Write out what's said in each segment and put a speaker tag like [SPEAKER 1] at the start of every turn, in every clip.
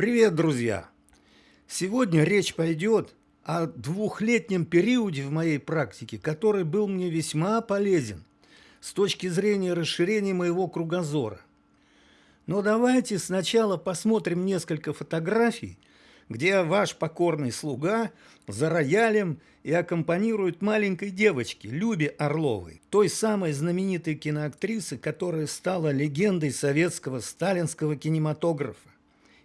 [SPEAKER 1] Привет, друзья! Сегодня речь пойдет о двухлетнем периоде в моей практике, который был мне весьма полезен с точки зрения расширения моего кругозора. Но давайте сначала посмотрим несколько фотографий, где ваш покорный слуга за роялем и аккомпанирует маленькой девочке Любе Орловой, той самой знаменитой киноактрисы, которая стала легендой советского сталинского кинематографа.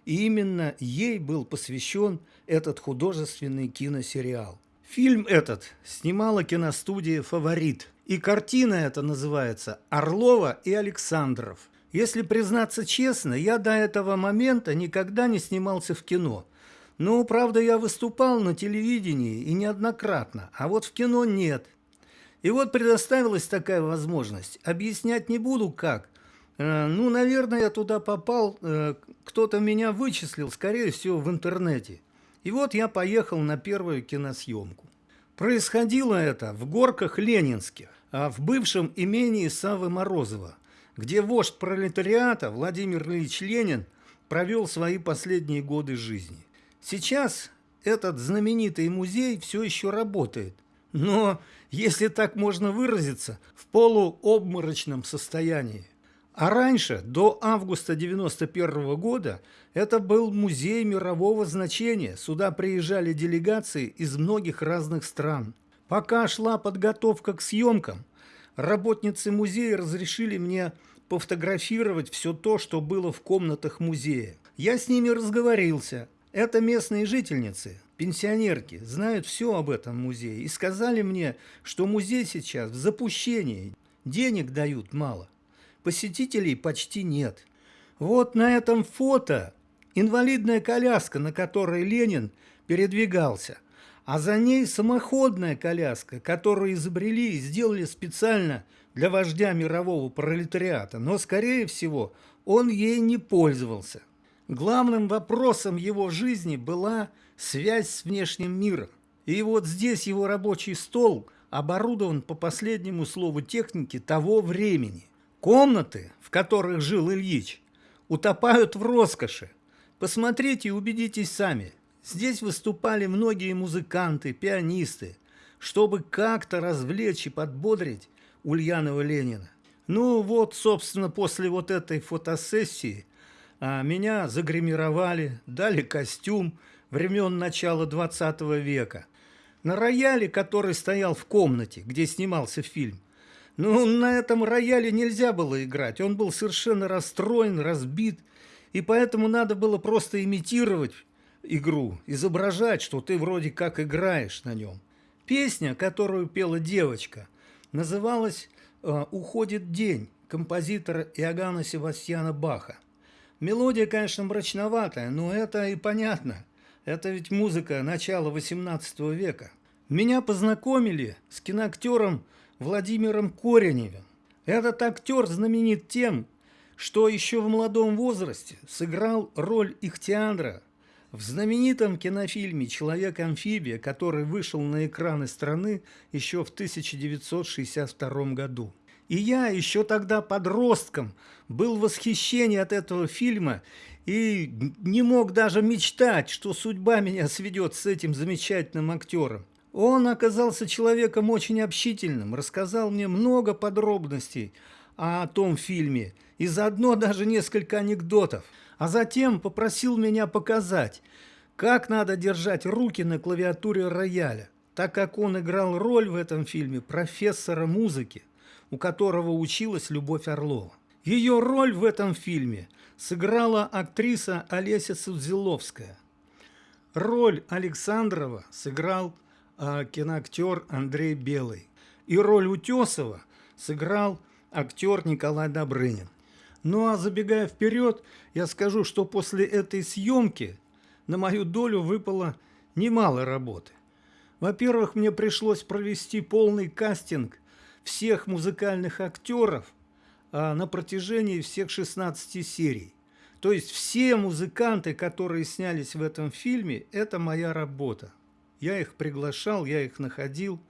[SPEAKER 1] И именно ей был посвящен этот художественный киносериал. Фильм этот снимала киностудия «Фаворит». И картина эта называется «Орлова и Александров». Если признаться честно, я до этого момента никогда не снимался в кино. Ну, правда, я выступал на телевидении и неоднократно, а вот в кино нет. И вот предоставилась такая возможность. Объяснять не буду как, ну, наверное, я туда попал, э, кто-то меня вычислил, скорее всего, в интернете. И вот я поехал на первую киносъемку. Происходило это в горках Ленинских, а в бывшем имении Савы Морозова, где вождь пролетариата Владимир Ильич Ленин провел свои последние годы жизни. Сейчас этот знаменитый музей все еще работает, но, если так можно выразиться, в полуобморочном состоянии. А раньше, до августа 91 года, это был музей мирового значения. Сюда приезжали делегации из многих разных стран. Пока шла подготовка к съемкам, работницы музея разрешили мне пофотографировать все то, что было в комнатах музея. Я с ними разговорился. Это местные жительницы, пенсионерки, знают все об этом музее и сказали мне, что музей сейчас в запущении, денег дают мало посетителей почти нет. Вот на этом фото инвалидная коляска, на которой Ленин передвигался, а за ней самоходная коляска, которую изобрели и сделали специально для вождя мирового пролетариата, но, скорее всего, он ей не пользовался. Главным вопросом его жизни была связь с внешним миром. И вот здесь его рабочий стол оборудован по последнему слову техники того времени – Комнаты, в которых жил Ильич, утопают в роскоши. Посмотрите и убедитесь сами. Здесь выступали многие музыканты, пианисты, чтобы как-то развлечь и подбодрить Ульянова Ленина. Ну вот, собственно, после вот этой фотосессии а, меня загримировали, дали костюм времен начала 20 века. На рояле, который стоял в комнате, где снимался фильм, ну, на этом рояле нельзя было играть. Он был совершенно расстроен, разбит. И поэтому надо было просто имитировать игру, изображать, что ты вроде как играешь на нем. Песня, которую пела девочка, называлась э, «Уходит день» композитора Иоганна Севастьяна Баха. Мелодия, конечно, мрачноватая, но это и понятно. Это ведь музыка начала XVIII века. Меня познакомили с киноактером Владимиром Кореневым. Этот актер знаменит тем, что еще в молодом возрасте сыграл роль Ихтиандра в знаменитом кинофильме «Человек-амфибия», который вышел на экраны страны еще в 1962 году. И я еще тогда подростком был в восхищении от этого фильма и не мог даже мечтать, что судьба меня сведет с этим замечательным актером. Он оказался человеком очень общительным, рассказал мне много подробностей о том фильме и заодно даже несколько анекдотов. А затем попросил меня показать, как надо держать руки на клавиатуре рояля, так как он играл роль в этом фильме профессора музыки, у которого училась Любовь Орлова. Ее роль в этом фильме сыграла актриса Олеся Судзиловская. Роль Александрова сыграл киноактер Андрей Белый. И роль Утесова сыграл актер Николай Добрынин. Ну а забегая вперед, я скажу, что после этой съемки на мою долю выпало немало работы. Во-первых, мне пришлось провести полный кастинг всех музыкальных актеров а, на протяжении всех 16 серий. То есть все музыканты, которые снялись в этом фильме, это моя работа. Я их приглашал, я их находил.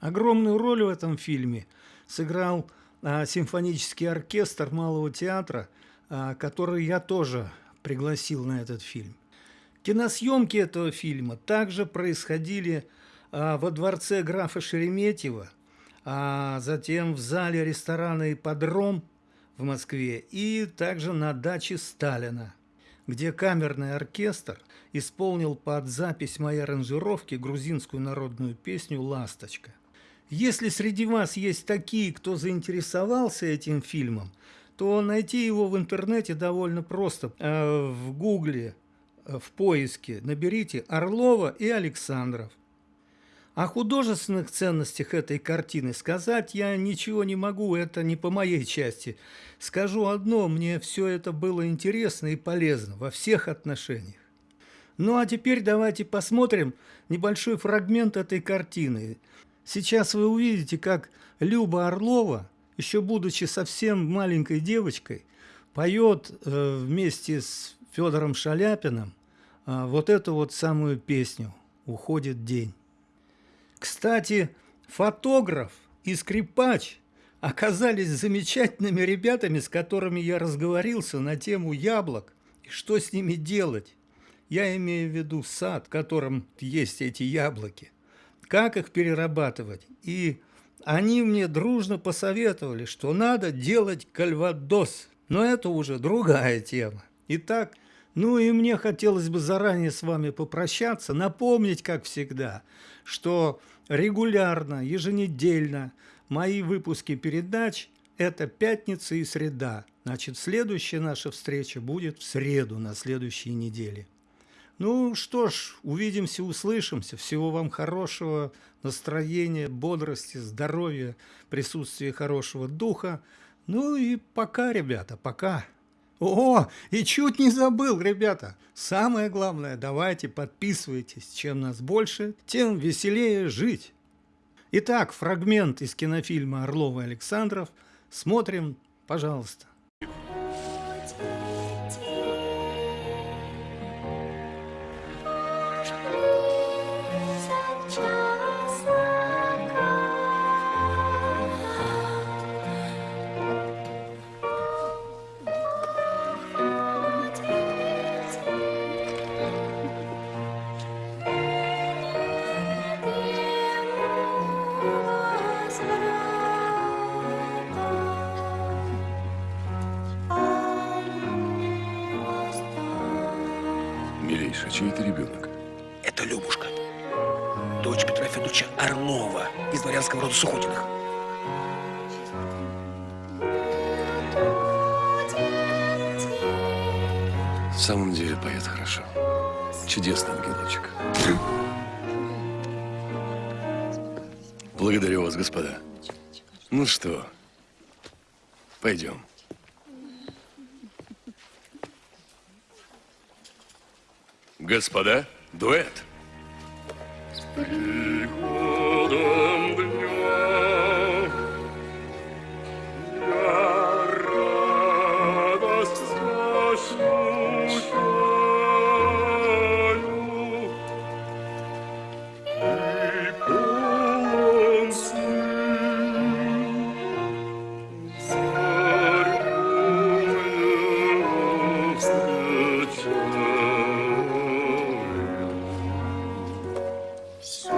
[SPEAKER 1] Огромную роль в этом фильме сыграл а, симфонический оркестр Малого театра, а, который я тоже пригласил на этот фильм. Киносъемки этого фильма также происходили а, во дворце графа Шереметьева, а затем в зале ресторана «Ипподром» в Москве и также на даче Сталина, где камерный оркестр исполнил под запись моей аранжировки грузинскую народную песню «Ласточка». Если среди вас есть такие, кто заинтересовался этим фильмом, то найти его в интернете довольно просто. Э, в гугле, э, в поиске наберите «Орлова и Александров». О художественных ценностях этой картины сказать я ничего не могу, это не по моей части. Скажу одно, мне все это было интересно и полезно во всех отношениях. Ну а теперь давайте посмотрим небольшой фрагмент этой картины. Сейчас вы увидите, как Люба Орлова, еще будучи совсем маленькой девочкой, поет э, вместе с Федором Шаляпиным э, вот эту вот самую песню «Уходит день». Кстати, фотограф и скрипач оказались замечательными ребятами, с которыми я разговорился на тему яблок и что с ними делать. Я имею в виду сад, в котором есть эти яблоки. Как их перерабатывать? И они мне дружно посоветовали, что надо делать кальвадос. Но это уже другая тема. Итак, ну и мне хотелось бы заранее с вами попрощаться, напомнить, как всегда, что регулярно, еженедельно мои выпуски передач – это пятница и среда. Значит, следующая наша встреча будет в среду на следующей неделе. Ну что ж, увидимся, услышимся. Всего вам хорошего настроения, бодрости, здоровья, присутствия хорошего духа. Ну и пока, ребята, пока. О, и чуть не забыл, ребята. Самое главное, давайте подписывайтесь. Чем нас больше, тем веселее жить. Итак, фрагмент из кинофильма «Орлов и Александров». Смотрим, пожалуйста.
[SPEAKER 2] Милейший, чей это ребенок?
[SPEAKER 3] Это Любушка. Дочь Петра Федоровича Орлова из дворянского рода Сухотиных.
[SPEAKER 2] В самом деле поет хорошо. Чудесный ангелочек. Благодарю вас, господа. Ну что, пойдем. Господа, дуэт. С приходом So